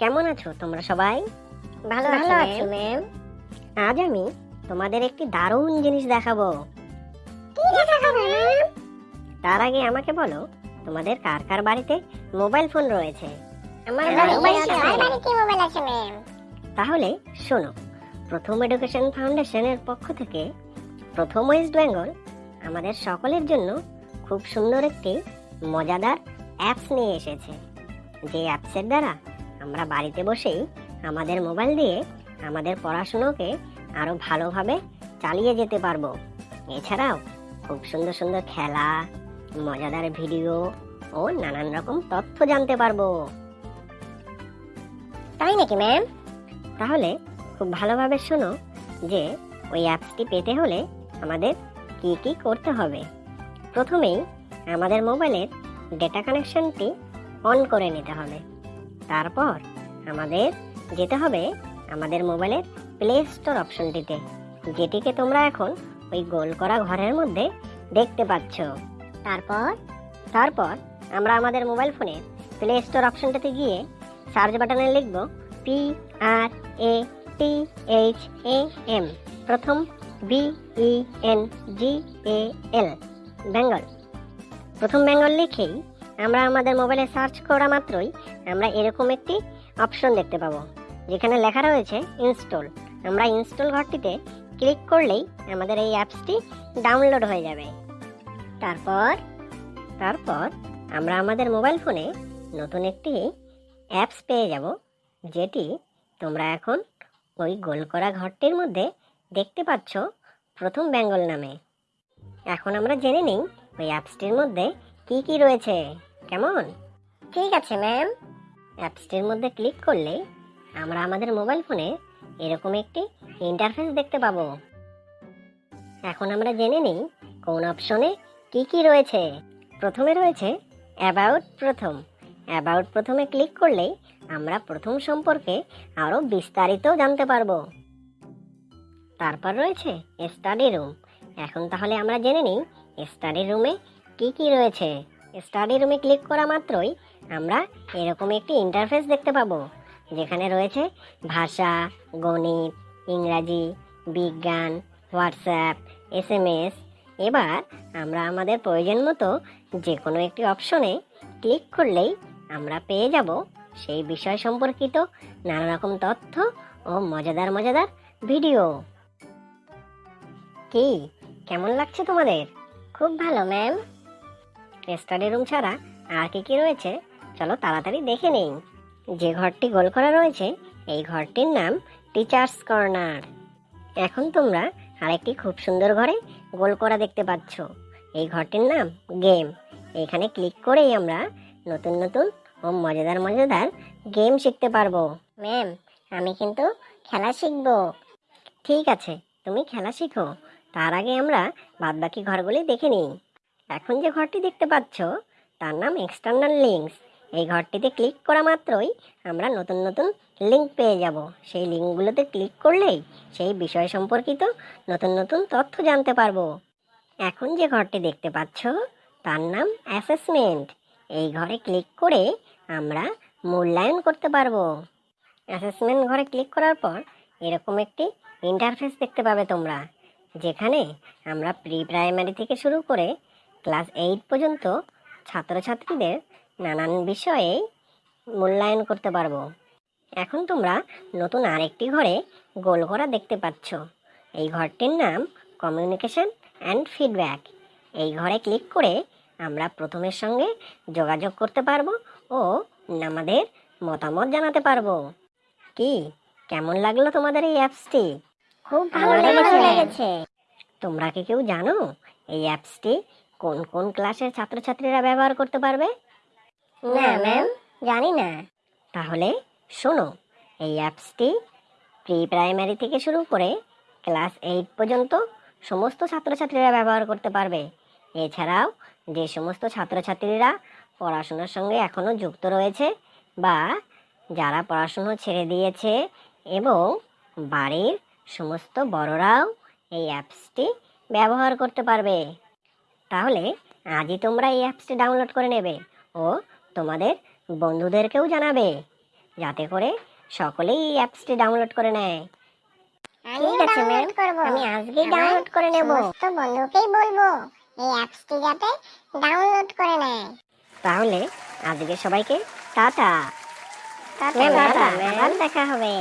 কেমন আছো তোমরা সবাই? ভালো ভালো আছি ম্যাম আজ আমি তোমাদের একটি দারুণ জিনিস দেখাবো। কি দেখাবে ম্যাম তার আগে আমাকে বলো তোমাদের কার কার বাড়িতে মোবাইল ফোন রয়েছে। আমার বাড়িতে মোবাইল আছে ম্যাম তাহলে শোনো প্রথম এডুকেশন ফাউন্ডেশনের পক্ষ থেকে প্রথম ওয়েস্ট বেঙ্গল আমাদের সকলের জন্য খুব সুন্দর একটি মজাদার অ্যাপস নিয়ে এসেছে। যে অ্যাপসের দ্বারা আমরা বাড়িতে বসেই আমাদের মোবাইল দিয়ে আমাদের পড়াশুনোকে আরও ভালোভাবে চালিয়ে যেতে পারব। এছাড়াও খুব সুন্দর সুন্দর খেলা, মজাদার ভিডিও ও নানান রকম তথ্য জানতে পারব। তাই নাকি ম্যাম তাহলে খুব ভালোভাবে শোনো যে ওই অ্যাপসটি পেতে হলে আমাদের কি কি করতে হবে। প্রথমেই আমাদের মোবাইলের ডেটা কানেকশনটি অন করে নিতে হবে। তারপর আমাদের যেতে হবে আমাদের মোবাইলের প্লে স্টোর অপশনটিতে যেটিকে তোমরা এখন ওই গোল করা ঘরের মধ্যে দেখতে পাচ্ছ। তারপর তারপর আমরা আমাদের মোবাইল ফোনের প্লে স্টোর অপশনটাতে গিয়ে সার্চ বাটনে লিখব P R A T H A M Pratham B E N G A L Bengal Pratham Bengal লিখেই আমরা আমাদের মোবাইলে সার্চ করা মাত্রই আমরা এরকম একটি অপশন দেখতে পাবো, যেখানে লেখা রয়েছে ইনস্টল আমরা ইনস্টল ঘরটিতে ক্লিক করলেই আমাদের এই অ্যাপসটি ডাউনলোড হয়ে যাবে। তারপর তারপর আমরা আমাদের মোবাইল ফোনে নতুন একটি অ্যাপস পেয়ে যাব, যেটি তোমরা এখন ওই গোল করা ঘরটির মধ্যে দেখতে পাচ্ছ প্রথম বেঙ্গল নামে। এখন আমরা জেনে নিই ওই অ্যাপসটির মধ্যে কি কি রয়েছে। কেমন? ঠিক আছে ম্যাম অ্যাপসটির মধ্যে ক্লিক করলে আমরা আমাদের মোবাইল ফোনে এরকম একটি ইন্টারফেস দেখতে পাবো। এখন আমরা জেনে নিই কোন অপশনে কি কি রয়েছে। প্রথমে রয়েছে অ্যাবাউট প্রথম। অ্যাবাউট প্রথমে ক্লিক করলেই আমরা প্রথম সম্পর্কে আরও বিস্তারিত জানতে পারব। তারপর রয়েছে স্টাডি রুম এখন তাহলে আমরা জেনে নিই স্টাডি রুমে কি কি রয়েছে। স্টাডি রুমে ক্লিক করা মাত্রই আমরা এরকম একটি ইন্টারফেস দেখতে পাবো, যেখানে রয়েছে ভাষা, গণিত, ইংরাজি, বিজ্ঞান হোয়াটসঅ্যাপ এস এম এস এবার আমরা আমাদের প্রয়োজন মতো যে কোনো একটি অপশনে ক্লিক করলেই আমরা পেয়ে যাব সেই বিষয় সম্পর্কিত নানা রকম তথ্য ও মজাদার মজাদার ভিডিও কি? কেমন লাগছে তোমাদের? খুব ভালো ম্যাম স্টাডি রুম ছাড়া আর কি কি রয়েছে? চলো তাড়াতাড়ি দেখে নেই। যে ঘরটি গোল করা রয়েছে, এই ঘরটির নাম টিচার্স কর্নার। এখন তোমরা আরেকটি খুব সুন্দর ঘরে গোল করা দেখতে পাচ্ছ। এই ঘরটির নাম গেম। এখানে ক্লিক করেই আমরা নতুন নতুন ও মজাদার মজাদার গেম শিখতে পারব। ম্যাম, আমি কিন্তু খেলা শিখব। ঠিক আছে, তুমি খেলা শিখো। তার আগে আমরা বাদবাকি ঘরগুলি দেখে নিই। এখন যে ঘরটি দেখতে পাচ্ছ, তার নাম এক্সটার্নাল লিঙ্কস এই ঘরটিতে ক্লিক করা মাত্রই আমরা নতুন নতুন লিঙ্ক পেয়ে যাব। সেই লিঙ্কগুলোতে ক্লিক করলেই সেই বিষয় সম্পর্কিত নতুন নতুন তথ্য জানতে পারব। এখন যে ঘরটি দেখতে পাচ্ছ, তার নাম অ্যাসেসমেন্ট এই ঘরে ক্লিক করে আমরা মূল্যায়ন করতে পারব। অ্যাসেসমেন্ট ঘরে ক্লিক করার পর এরকম একটি ইন্টারফেস দেখতে পাবে তোমরা, যেখানে আমরা প্রি প্রাইমারি থেকে শুরু করে ক্লাস এইট পর্যন্ত ছাত্রছাত্রীদের নানান বিষয়ে মূল্যায়ন করতে পারব। এখন তোমরা নতুন আরেকটি ঘরে গোল করা দেখতে পাচ্ছ। এই ঘরটির নাম কমিউনিকেশন অ্যান্ড ফিডব্যাক। এই ঘরে ক্লিক করে আমরা প্রথমের সঙ্গে যোগাযোগ করতে পারব ও আমাদের মতামত জানাতে পারব। কি? কেমন লাগল তোমাদের এই অ্যাপসটি? খুব ভালো। লেগেছে। তোমরা কি কেউ জানো এই অ্যাপসটি কোন কোন ক্লাসের ছাত্রছাত্রীরা ব্যবহার করতে পারবে? না ম্যাম জানি না। তাহলে শোনো এই অ্যাপসটি প্রি প্রাইমারি থেকে শুরু করে ক্লাস এইট পর্যন্ত সমস্ত ছাত্রছাত্রীরা ব্যবহার করতে পারবে। এছাড়াও যে সমস্ত ছাত্রছাত্রীরা পড়াশোনার সঙ্গে এখনও যুক্ত রয়েছে বা যারা পড়াশুনো ছেড়ে দিয়েছে এবং বাড়ির সমস্ত বড়রাও এই অ্যাপসটি ব্যবহার করতে পারবে। তাহলে আজই তোমরা এই অ্যাপসটি ডাউনলোড করে নেবে ও তোমাদের বন্ধুদেরকেও জানাবে যাতে করে সকলেই এই অ্যাপসটি ডাউনলোড করে নেয়। ঠিক আছে, করব। আমি আজকেই ডাউনলোড করে নেব। বন্ধুকেই বলব এই অ্যাপসটি যাতে ডাউনলোড করে নেয়। তাহলে আজকে সবাইকে টাটা। ম্যাম, ম্যাম, টাটা, দেখা হবে।